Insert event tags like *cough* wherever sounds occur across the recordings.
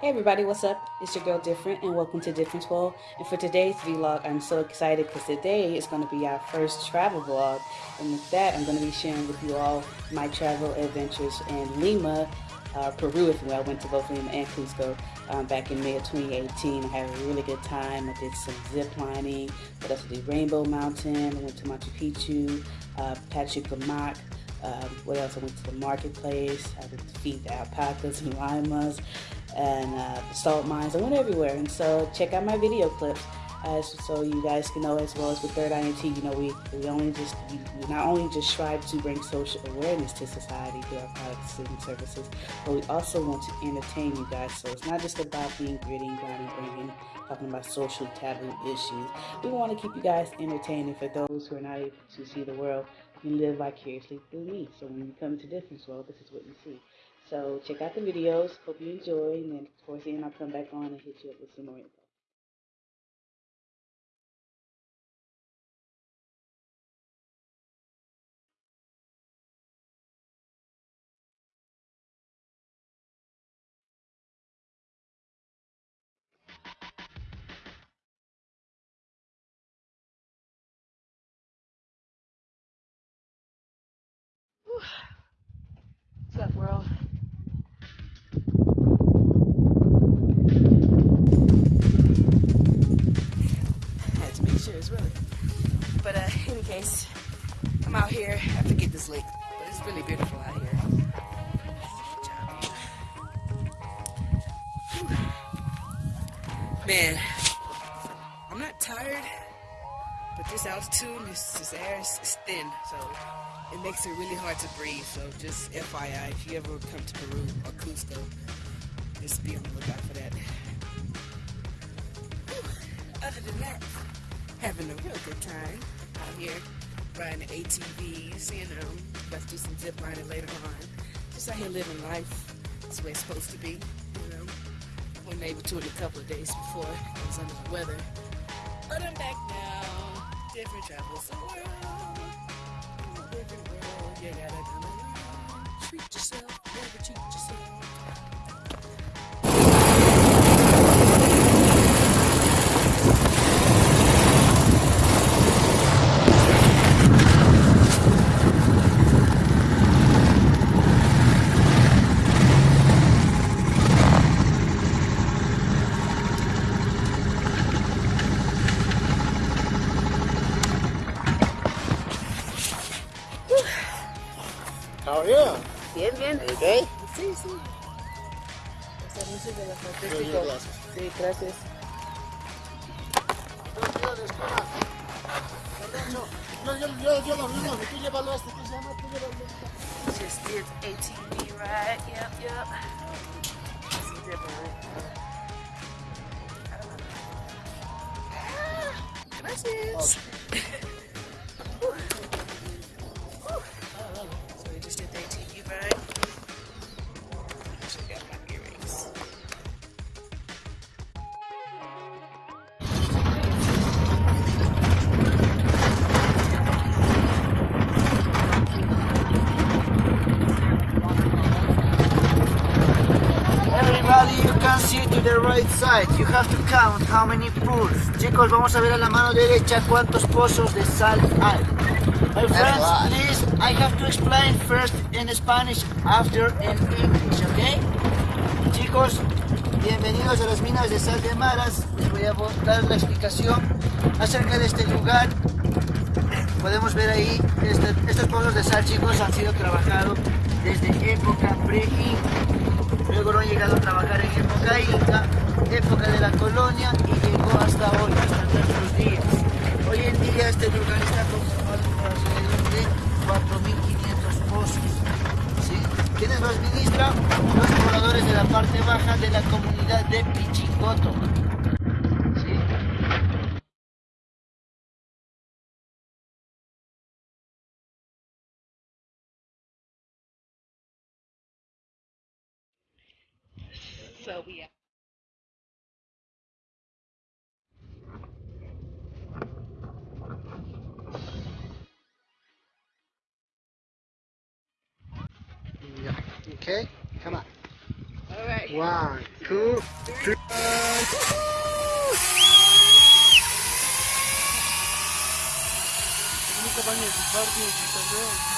Hey everybody, what's up? It's your girl Different and welcome to Difference World. And for today's vlog, I'm so excited because today is going to be our first travel vlog. And with that, I'm going to be sharing with you all my travel adventures in Lima, uh, Peru, you will. I went to both Lima and Cusco um, back in May of 2018. I had a really good time. I did some zip lining, but also did Rainbow Mountain. I went to Machu Picchu, uh, Pachacamac, um, what else? I went to the marketplace. I would feed the alpacas and llamas and uh, salt mines. I went everywhere. And so check out my video clips uh, so you guys can know as well as with Third Eye NT, you know, we, we only just, we, we not only just strive to bring social awareness to society through our products and services, but we also want to entertain you guys. So it's not just about being gritty, and grinding, bringing, talking about social taboo issues. We want to keep you guys entertaining for those who are not able to see the world you live vicariously through me. So when you come to Difference World, this is what you see. So check out the videos. Hope you enjoy. And then towards the end, I'll come back on and hit you up with some more info. Makes it really hard to breathe. So just FYI, if you ever come to Peru or Cusco, just be on the lookout for that. *sighs* Other than that, having a real good time out here, riding the ATVs, you um, know, let's do some zip lining later on. Just out here living life. That's the way it's supposed to be, you know. Wasn't able to it a couple of days before. I was under the weather. But I'm back now. Different travels the world. You gotta treat yourself. Never cheat yourself. Ride. Yep, yep. Zip line. Gracias. Whew. Count how many pools. Chicos, vamos a ver a la mano derecha cuántos pozos de sal hay. My friends, please, I have to explain first in Spanish, after in English, okay? Chicos, bienvenidos a las minas de sal de Maras. Les voy a dar la explicación acerca de este lugar. Podemos ver ahí, este- estos pozos de sal, chicos, han sido trabajados desde época pre-inca. Luego no han llegado a trabajar en época inca, época de la colonia y llegó hasta hoy, hasta nuestros días. Hoy en día este lugar está conformado por de 4.500 pozos. ¿sí? ¿Quiénes lo administran? Los pobladores de la parte baja de la comunidad de Pichicoto. So. One, two, three. Ten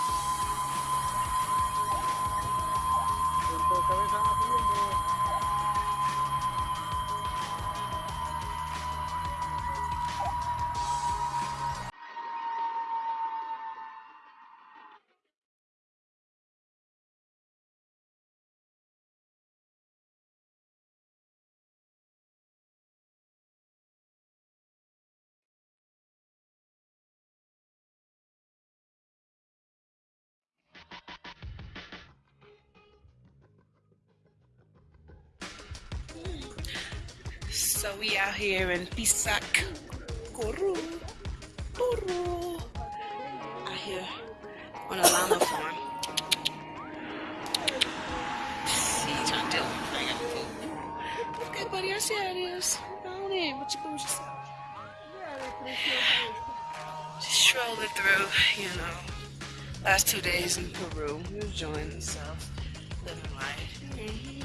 So we out here in Pisac, Kourou, Kourou. Out here on a llama farm. See trying to do? I got. Okay, buddy, I see how it is. Go on in. What you bougie yourself? Just strolling through, you know. Last two days in Peru. Enjoying himself, living life. Mhm.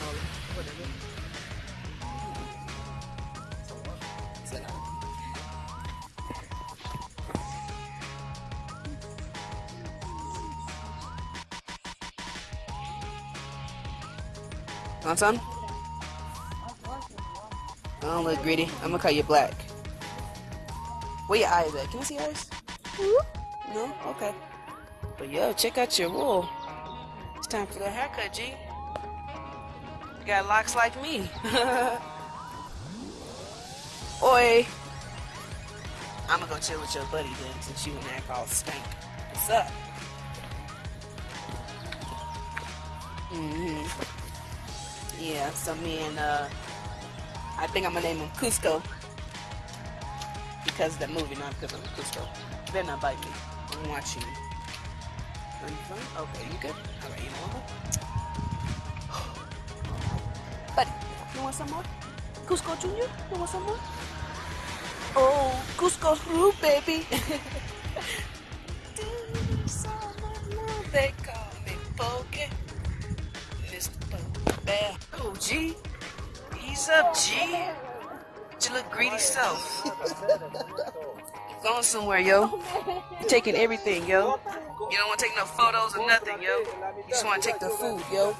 Call them. Whatever. So, Want some? I don't look greedy. I'm gonna cut you black. Eyes at? Can I see yours? No? Okay. But yo, check out your wool. It's time for the haircut, G. You got locks like me. *laughs* Oi. I'm gonna go chill with your buddy then since you and that all stank. What's up? Mm hmm Yeah, so me and uh I think I'm gonna name him Cusco because of that movie, not because I'm Cusco. You better not bite me. I'm watching you. Are you fine? Okay, you good? Alright, you know what? *gasps* Buddy, you want some more? Cusco Jr., you want some more? Oh, Cusco Root, baby. Do someone they call me Pokey. Mr. Pokey. Oh, G. He's up, G. Little greedy self. Going somewhere, yo. You're taking everything, yo. You don't want to take no photos or nothing, yo. You just want to take the food, yo.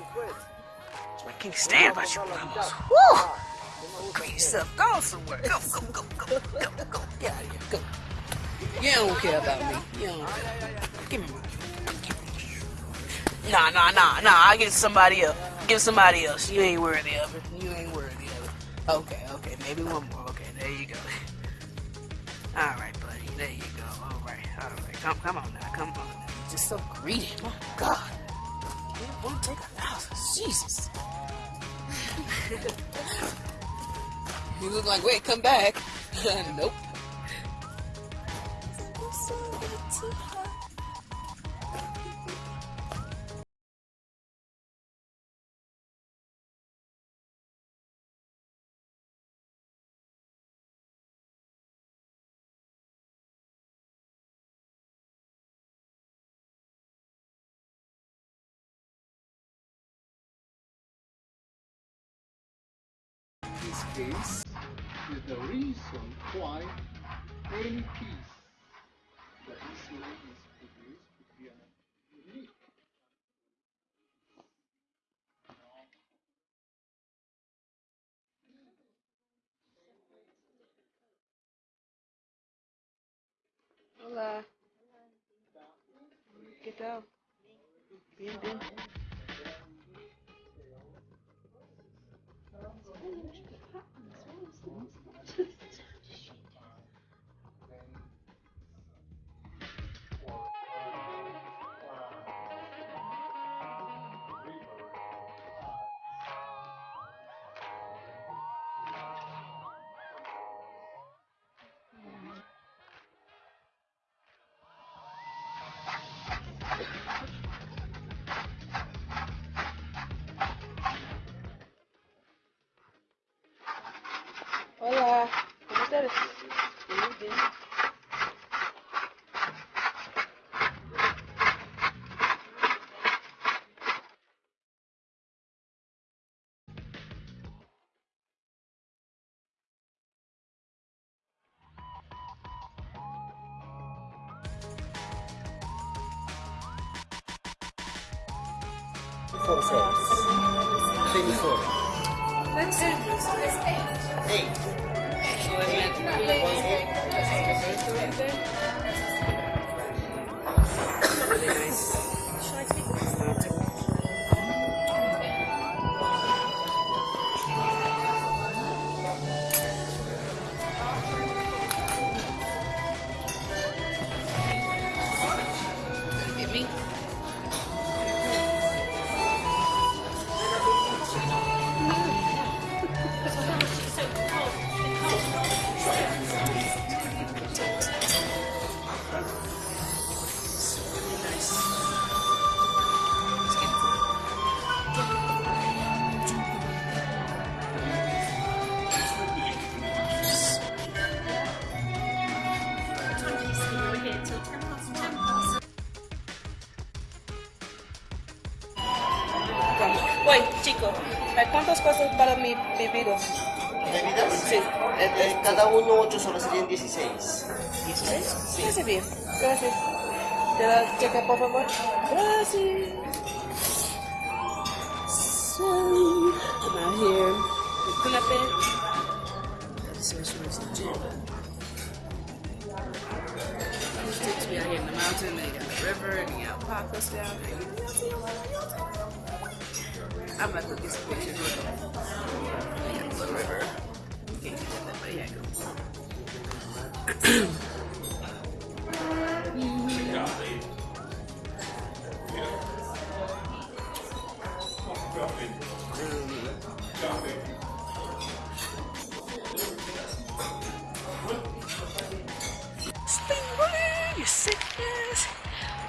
I can't stand about you llamas. Woo! Greedy self. Go somewhere. Go, go, go, go, go, go. Get out of here. Go. You don't care about me. You don't care. Give me my. Nah, nah, nah, nah. I give it somebody else. Give somebody else. You ain't worthy of it. You ain't worthy of it. Okay, okay. Maybe one more. There you go. *laughs* All right, buddy. There you go. All right, all right. Come, come on now. Come on. Now. You're just so greedy. My God. You want to take a house? Jesus. *laughs* you look like, wait, come back. *laughs* nope. This is the reason why any piece that is made is produced could be an unique. ¿Qué tal? Bien, bien. Get 2016. ¿16? Sí. Gracias. ¿Te por favor? Gracias. I'm out here with out here in the got the river, and got. I'm about to get some pictures with got the river. But yeah, go.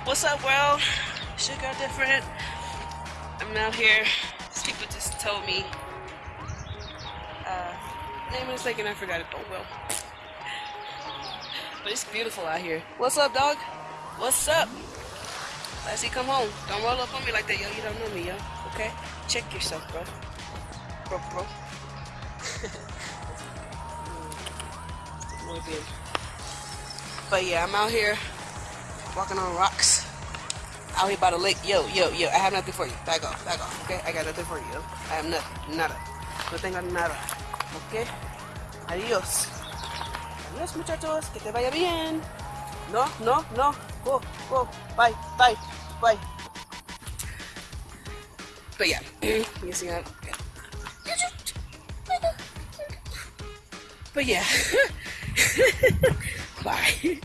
What's up, world? Sugar different. I'm out here. These people just told me. Uh, name in a second, I forgot it. Oh well. But it's beautiful out here. What's up, dog? What's up? Let's see, come home. Don't roll up on me like that, yo. You don't know me, yo. Okay? Check yourself, bro. Bro, bro. *laughs* But yeah, I'm out here walking on rocks. Out here by the lake. Yo, yo, yo, I have nothing for you. Back off, back off, okay? I got nothing for you. I have nothing, nada. No tengo nada, okay? Adiós. Adiós, muchachos. Que te vaya bien. No, no, no. Go, go. Bye, bye, bye. But yeah, see that? But yeah. Bye.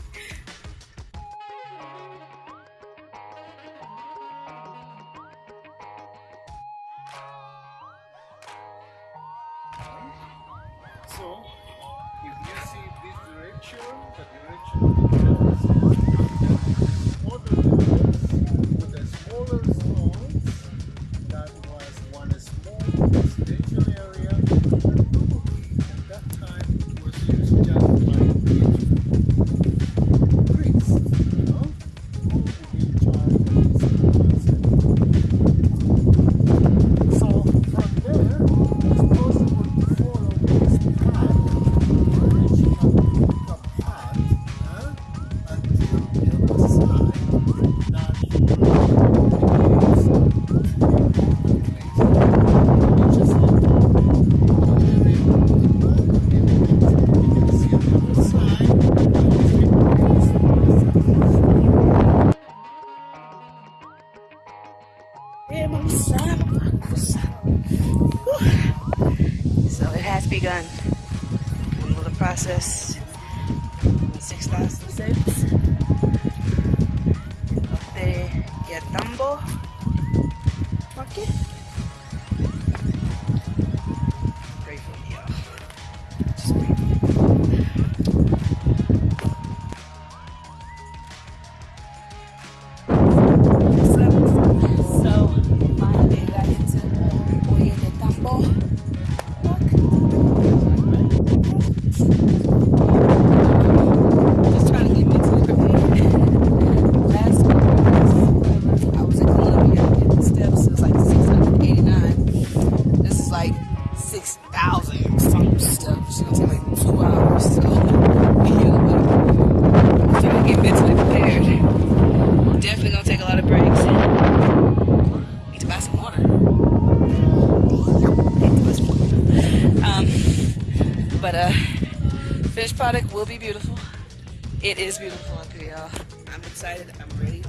It is beautiful up here, y'all. I'm excited. I'm ready.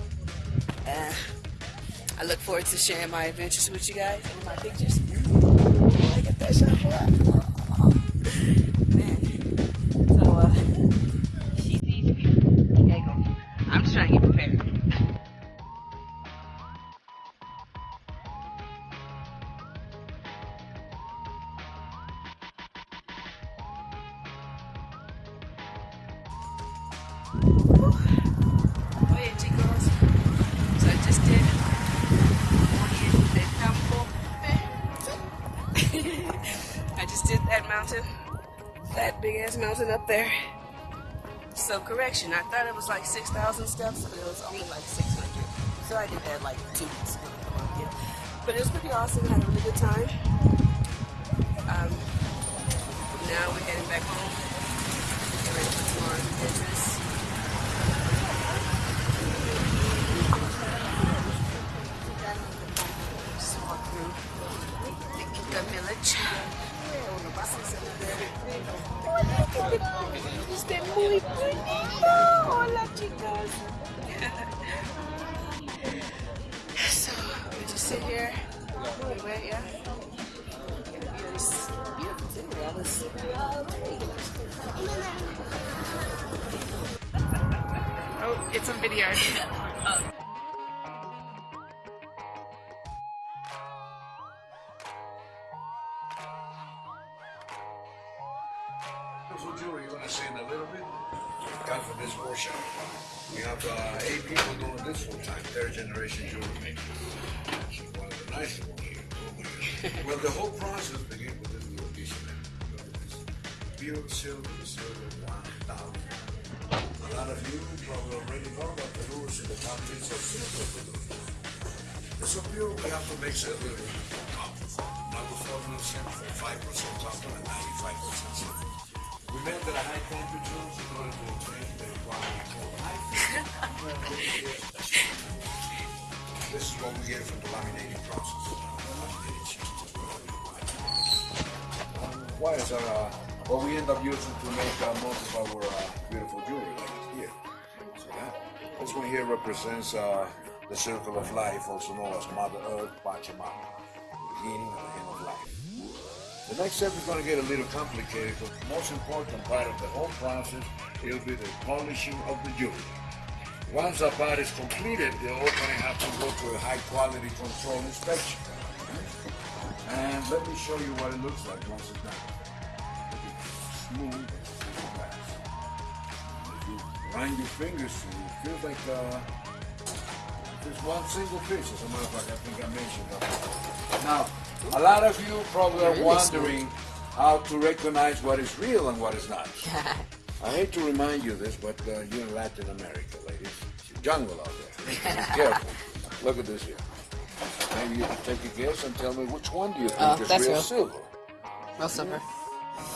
Uh, I look forward to sharing my adventures with you guys and my pictures. That big ass mountain up there. So correction, I thought it was like 6,000 steps, but it was only like 600. So I did that like two weeks ago. But it was pretty awesome, I had a really good time. Um, now we're heading back home. Ready for tomorrow's. Just walk through Este muy bonito. Hola, chicas. so, we just sit here. We wait, yeah. Oh, it's a video. *laughs* Beautiful jewelry, you want to say in a little bit? Come for this workshop. We have uh, eight people doing this full time, third generation jewelry. She's one of the nicest ones here. well, the whole process begins with this little piece of it. Silver, silver, one thousand. A lot of you probably already know about the rules in the countries of silver producers. It's so pure, we have to it a little copper. Not with 4% 5% copper and 95% silver. Order to the This is what we get from the laminating process. Why is uh, what we end up using to make uh, most of our uh, beautiful jewelry like here. That? This one here represents uh, the circle of life, also known as Mother Earth, Pachamama, beginning and the. The next step is going to get a little complicated, but the most important part of the whole process will be the polishing of the jewelry. Once that part is completed, they're all going to have to go to a high quality control inspection. And let me show you what it looks like once it's done. Smooth run your fingers through, it feels like uh, one single piece. As a matter of fact, I think I mentioned that. before. Now, a lot of you probably are wondering how to recognize what is real and what is not. *laughs* I hate to remind you this, but uh, you're in Latin America, ladies. It's a jungle out there. *laughs* Careful. Look at this here. Maybe you can take a guess and tell me which one do you think Oh, is that's real real. silver? No silver.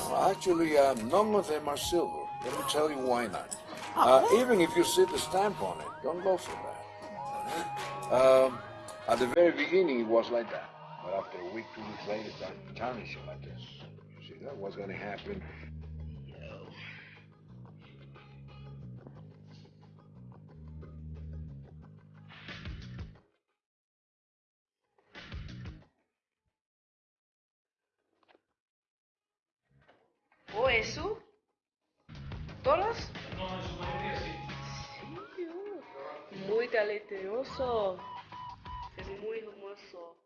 Well, actually, uh, none of them are silver. Let me tell you why not. Uh, even if you see the stamp on it, don't go for that. Um, at the very beginning, it was like that. But after a week, two weeks later, it started shit like this. You see that? What's going to happen? Oh, o eso ¿Todos? Sí, muy talentoso. Es muy hermoso.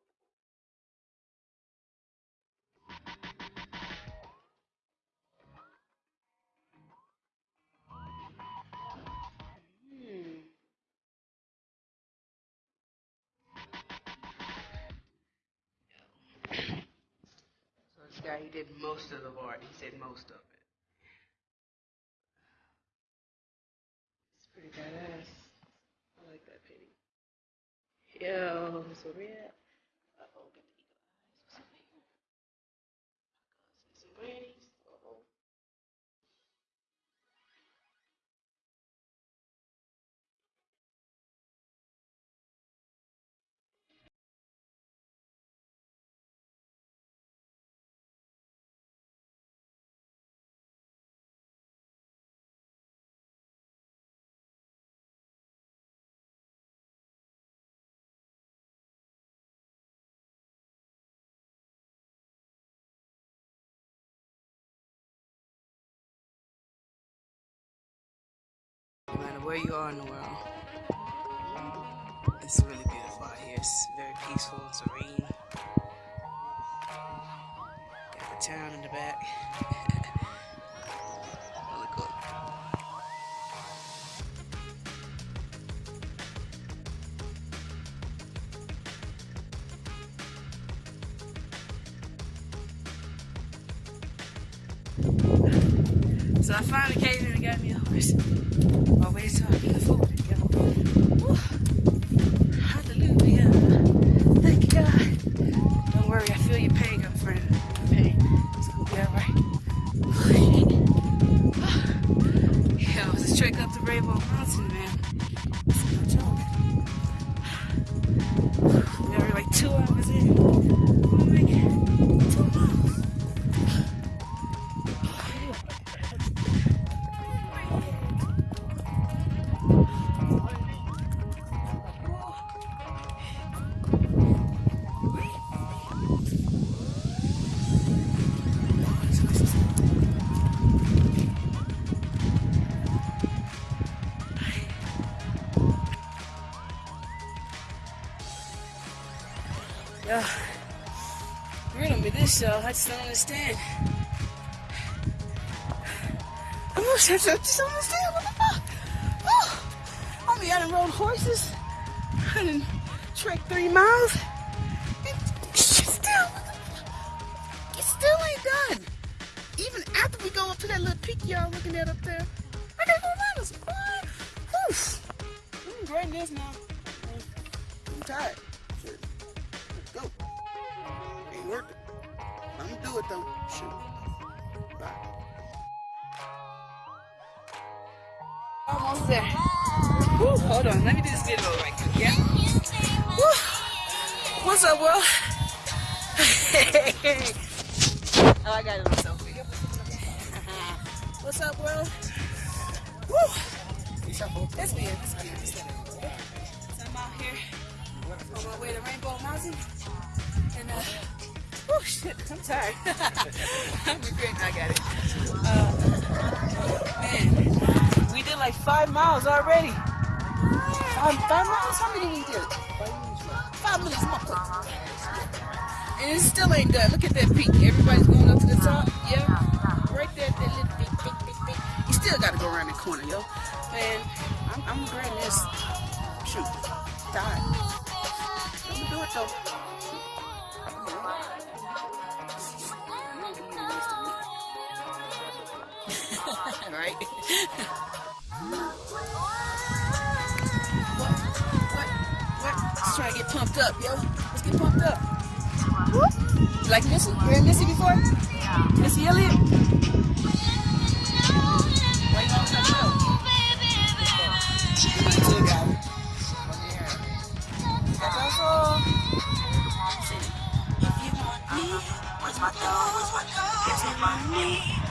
He did most of the art. He said most of it. It's pretty badass. I like that painting. Yo, so red. Where you are in the world, it's really beautiful out here. It's very peaceful, serene. Got the town in the back. *laughs* So I finally came in and got me a horse. My way to afford it. Woo. Hallelujah. Thank you, God. Don't worry, I feel your pain, girlfriend. Pain. It's gonna be alright. Yo, this trek up the Rainbow Mountain, man. It's no joke. We are like two hours in. I just don't understand. I just, I just don't understand what the fuck. Oh, I mean, I done rode horses. I done trek three miles. And still, it still ain't done. Even after we go up to that little peak y'all looking at up there, I'm gonna do it though. Shoot. Bye. Almost there. Woo, hold on. Let me do this video right quick. Yeah. Woo. What's up, world? *laughs* oh, I got it on. What's up, world? Woo. It's me. It's me. It's me. So I'm out here on my way to Rainbow Mountain. And, uh, oh shit, I'm tired. *laughs* I'm regretting I got it. Uh, man, we did like five miles already. Five, five miles? How many did we did? Five minutes, quick. And it still ain't done. Look at that peak. Everybody's going up to the top. Yeah. Right there, that little peak, peak, peak, peak. You still gotta go around the corner, yo. Man, I'm, I'm regretting this. Shoot. Tired. I'm gonna do it though. *laughs* right? what? What? What? Let's try to get pumped up, yo. Let's get pumped up. Whoop. You like Missy? You heard Missy before? Missy Elliott? What's my dog? What's my dog? My?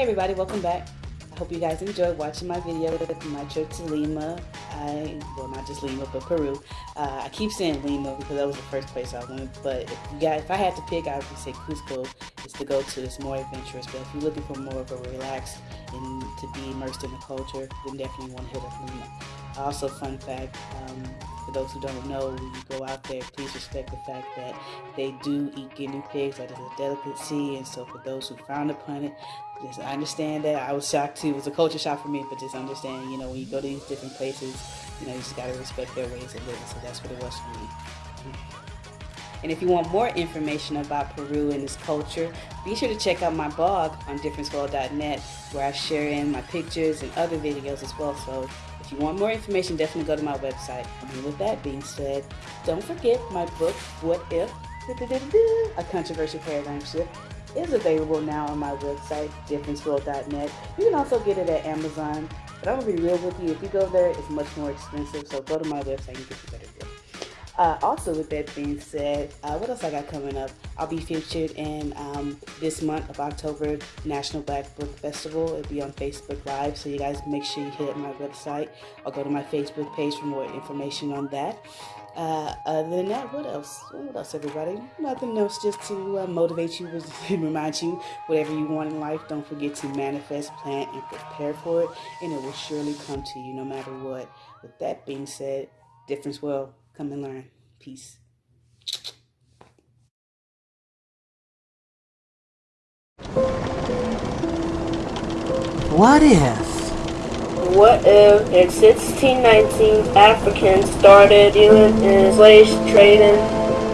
Hey everybody, welcome back. I hope you guys enjoyed watching my video with my trip to Lima. I, well not just Lima, but Peru. Uh, I keep saying Lima because that was the first place I went, but if, you got, if I had to pick, I would say Cusco is to go to. It's more adventurous, but if you're looking for more of a relaxed and to be immersed in the culture, then definitely want to hit up Lima. Also, fun fact, um, for those who don't know, when you go out there, please respect the fact that they do eat guinea pigs. That is a delicacy, and so for those who frown upon it, just understand that. I was shocked too. It was a culture shock for me, but just understand, you know, when you go to these different places, you know, you just gotta respect their ways of living. So that's what it was for me. Mm-hmm. And if you want more information about Peru and its culture, be sure to check out my blog on differenceworld.net where I share in my pictures and other videos as well. So if you want more information, definitely go to my website. And with that being said, don't forget my book, What If? A Controversial Paradigm Shift is available now on my website, differenceworld.net. You can also get it at Amazon. But I'm going to be real with you. If you go there, it's much more expensive. So go to my website and get the better deal. Uh, also, with that being said, uh, what else I got coming up? I'll be featured in um, this month of October National Black Book Festival. It'll be on Facebook Live, so you guys make sure you hit my website or go to my Facebook page for more information on that. Uh, other than that, what else? What else, everybody? Nothing else, just to uh, motivate you, *laughs* remind you whatever you want in life. Don't forget to manifest, plan, and prepare for it, and it will surely come to you no matter what. With that being said, difference will Come and learn. Peace. What if? What if in 1619 Africans started dealing in slave trading?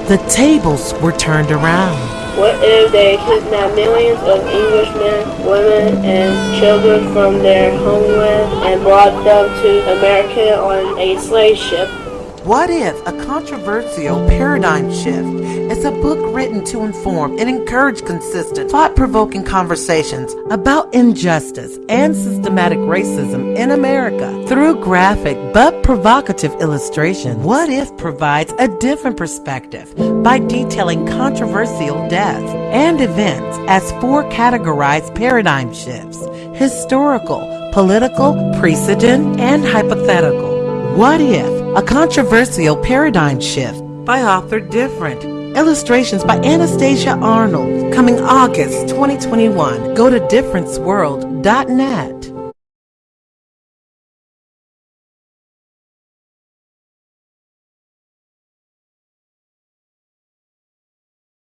The tables were turned around. What if they kidnapped millions of Englishmen, women, and children from their homeland and brought them to America on a slave ship? What If? A Controversial Paradigm Shift. It's a book written to inform and encourage consistent, thought provoking conversations about injustice and systematic racism in America through graphic but provocative illustration. What If provides a different perspective by detailing controversial deaths and events as four categorized paradigm shifts historical, political, precedent, and hypothetical. What If? A Controversial Paradigm Shift by author Different. Illustrations by Anastasia Arnold. Coming August 2021. Go to differenceworld.net.